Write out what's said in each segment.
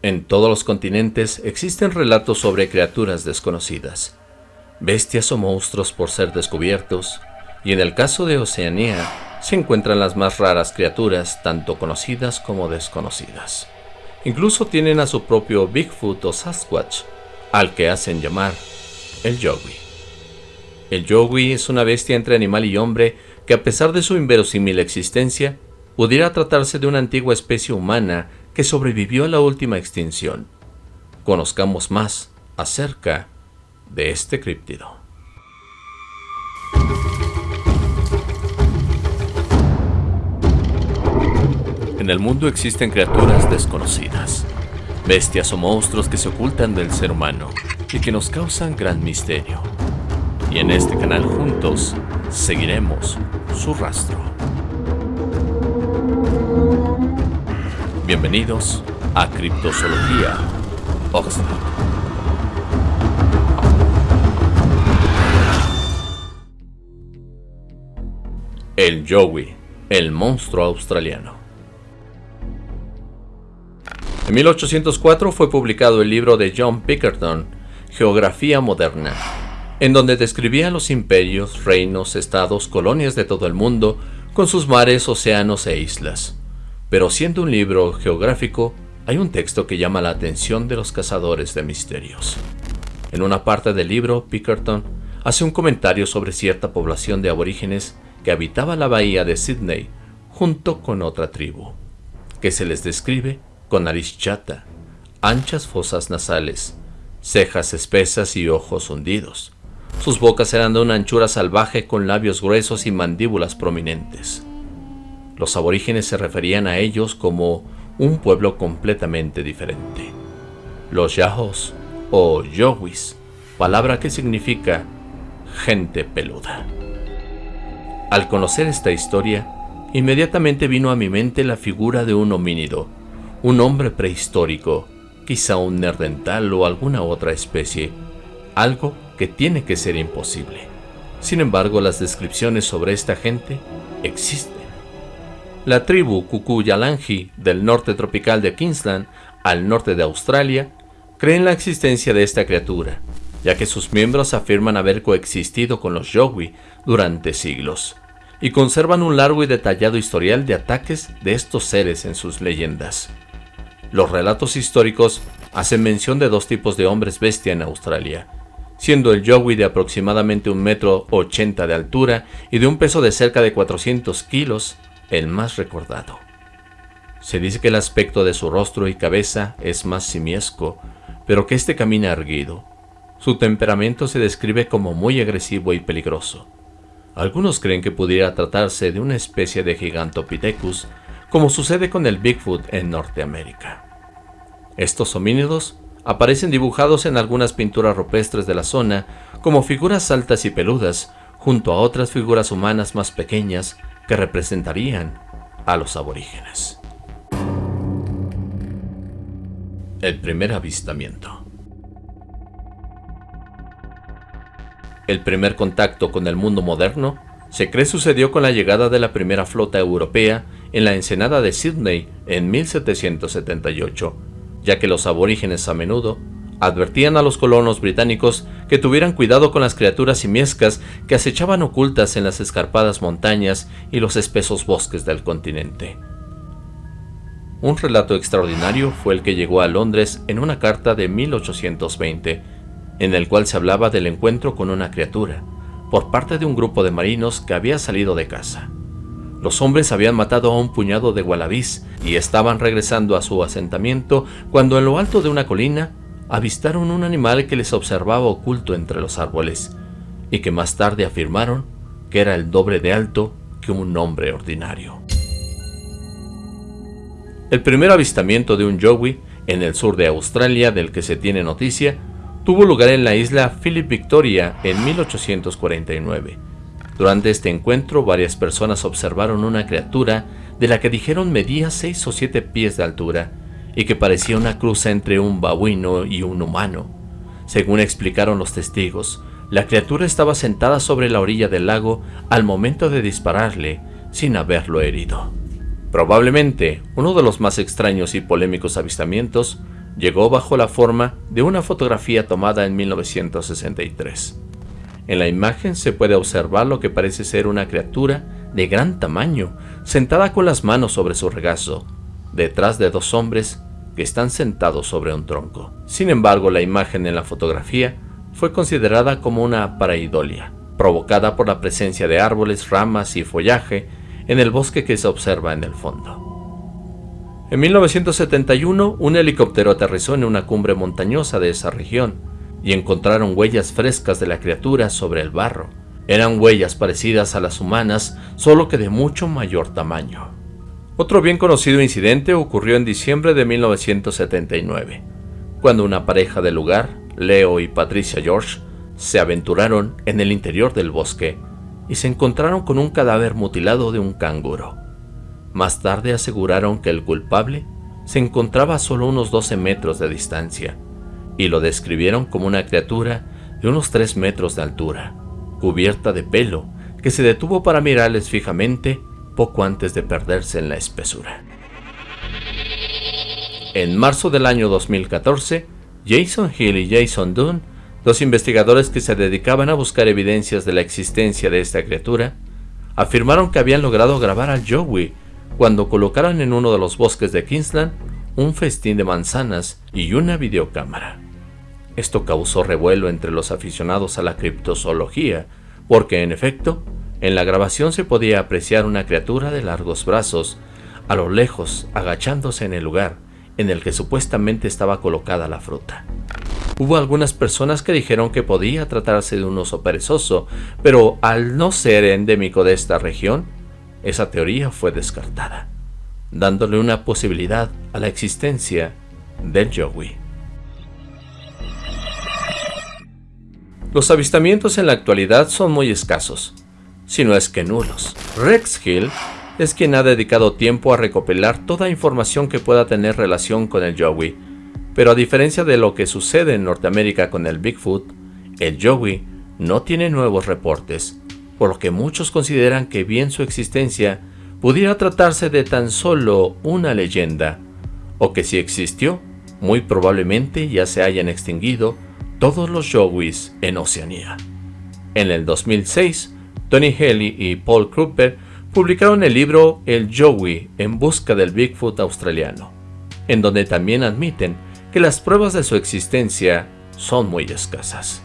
En todos los continentes existen relatos sobre criaturas desconocidas, bestias o monstruos por ser descubiertos, y en el caso de Oceanía se encuentran las más raras criaturas, tanto conocidas como desconocidas. Incluso tienen a su propio Bigfoot o Sasquatch, al que hacen llamar el Yowie. El Yowie es una bestia entre animal y hombre que a pesar de su inverosímil existencia, pudiera tratarse de una antigua especie humana que sobrevivió a la última extinción. Conozcamos más acerca de este críptido. En el mundo existen criaturas desconocidas, bestias o monstruos que se ocultan del ser humano y que nos causan gran misterio. Y en este canal juntos seguiremos su rastro. Bienvenidos a Criptozoología Oxford. El Yowie, el monstruo australiano. En 1804 fue publicado el libro de John Pickerton, Geografía Moderna, en donde describía los imperios, reinos, estados, colonias de todo el mundo, con sus mares, océanos e islas. Pero siendo un libro geográfico, hay un texto que llama la atención de los cazadores de misterios. En una parte del libro, Pickerton hace un comentario sobre cierta población de aborígenes que habitaba la bahía de Sydney junto con otra tribu, que se les describe con nariz chata, anchas fosas nasales, cejas espesas y ojos hundidos. Sus bocas eran de una anchura salvaje con labios gruesos y mandíbulas prominentes. Los aborígenes se referían a ellos como un pueblo completamente diferente. Los Yahos o Yowis, palabra que significa gente peluda. Al conocer esta historia, inmediatamente vino a mi mente la figura de un homínido, un hombre prehistórico, quizá un nerdental o alguna otra especie, algo que tiene que ser imposible. Sin embargo, las descripciones sobre esta gente existen. La tribu Kuku-Yalanji del norte tropical de Queensland, al norte de Australia, cree en la existencia de esta criatura, ya que sus miembros afirman haber coexistido con los Yowie durante siglos, y conservan un largo y detallado historial de ataques de estos seres en sus leyendas. Los relatos históricos hacen mención de dos tipos de hombres bestia en Australia, siendo el Yowie de aproximadamente un metro ochenta de altura y de un peso de cerca de 400 kilos, el más recordado. Se dice que el aspecto de su rostro y cabeza es más simiesco, pero que éste camina erguido. Su temperamento se describe como muy agresivo y peligroso. Algunos creen que pudiera tratarse de una especie de Gigantopithecus, como sucede con el Bigfoot en Norteamérica. Estos homínidos aparecen dibujados en algunas pinturas rupestres de la zona como figuras altas y peludas, junto a otras figuras humanas más pequeñas que representarían a los aborígenes. El primer avistamiento El primer contacto con el mundo moderno se cree sucedió con la llegada de la primera flota europea en la ensenada de Sydney en 1778, ya que los aborígenes a menudo advertían a los colonos británicos que tuvieran cuidado con las criaturas simiescas que acechaban ocultas en las escarpadas montañas y los espesos bosques del continente. Un relato extraordinario fue el que llegó a Londres en una carta de 1820, en el cual se hablaba del encuentro con una criatura, por parte de un grupo de marinos que había salido de casa. Los hombres habían matado a un puñado de gualabís y estaban regresando a su asentamiento cuando en lo alto de una colina avistaron un animal que les observaba oculto entre los árboles, y que más tarde afirmaron que era el doble de alto que un hombre ordinario. El primer avistamiento de un yowie en el sur de Australia del que se tiene noticia tuvo lugar en la isla Philip Victoria en 1849. Durante este encuentro varias personas observaron una criatura de la que dijeron medía 6 o 7 pies de altura, y que parecía una cruz entre un babuino y un humano. Según explicaron los testigos, la criatura estaba sentada sobre la orilla del lago al momento de dispararle, sin haberlo herido. Probablemente uno de los más extraños y polémicos avistamientos llegó bajo la forma de una fotografía tomada en 1963. En la imagen se puede observar lo que parece ser una criatura de gran tamaño, sentada con las manos sobre su regazo, detrás de dos hombres que están sentados sobre un tronco. Sin embargo, la imagen en la fotografía fue considerada como una paraidolia, provocada por la presencia de árboles, ramas y follaje en el bosque que se observa en el fondo. En 1971, un helicóptero aterrizó en una cumbre montañosa de esa región y encontraron huellas frescas de la criatura sobre el barro. Eran huellas parecidas a las humanas, solo que de mucho mayor tamaño. Otro bien conocido incidente ocurrió en diciembre de 1979, cuando una pareja del lugar, Leo y Patricia George, se aventuraron en el interior del bosque y se encontraron con un cadáver mutilado de un canguro. Más tarde aseguraron que el culpable se encontraba a solo unos 12 metros de distancia y lo describieron como una criatura de unos 3 metros de altura, cubierta de pelo, que se detuvo para mirarles fijamente poco antes de perderse en la espesura. En marzo del año 2014, Jason Hill y Jason Dunn, dos investigadores que se dedicaban a buscar evidencias de la existencia de esta criatura, afirmaron que habían logrado grabar al Joey cuando colocaron en uno de los bosques de Kingsland un festín de manzanas y una videocámara. Esto causó revuelo entre los aficionados a la criptozoología, porque en efecto, en la grabación se podía apreciar una criatura de largos brazos, a lo lejos, agachándose en el lugar en el que supuestamente estaba colocada la fruta. Hubo algunas personas que dijeron que podía tratarse de un oso perezoso, pero al no ser endémico de esta región, esa teoría fue descartada, dándole una posibilidad a la existencia del Yowie. Los avistamientos en la actualidad son muy escasos, si no es que nulos. Rex Hill es quien ha dedicado tiempo a recopilar toda información que pueda tener relación con el Joey, pero a diferencia de lo que sucede en Norteamérica con el Bigfoot, el Joey no tiene nuevos reportes, por lo que muchos consideran que bien su existencia pudiera tratarse de tan solo una leyenda, o que si existió, muy probablemente ya se hayan extinguido todos los Joeys en Oceanía. En el 2006, Tony Haley y Paul Kruper publicaron el libro El Joey en busca del Bigfoot australiano, en donde también admiten que las pruebas de su existencia son muy escasas.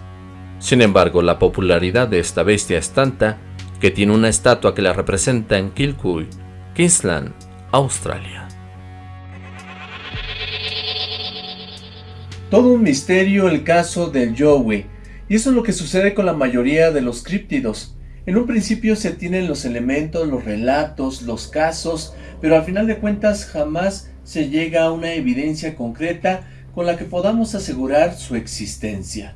Sin embargo, la popularidad de esta bestia es tanta que tiene una estatua que la representa en Kilcoy, Queensland, Australia. Todo un misterio el caso del Joey, y eso es lo que sucede con la mayoría de los críptidos. En un principio se tienen los elementos, los relatos, los casos, pero al final de cuentas jamás se llega a una evidencia concreta con la que podamos asegurar su existencia.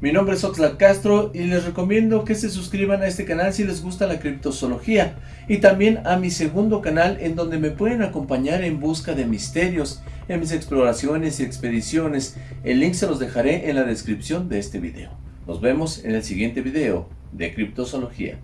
Mi nombre es Oxlack Castro y les recomiendo que se suscriban a este canal si les gusta la criptozoología y también a mi segundo canal en donde me pueden acompañar en busca de misterios en mis exploraciones y expediciones. El link se los dejaré en la descripción de este video. Nos vemos en el siguiente video de criptozoología.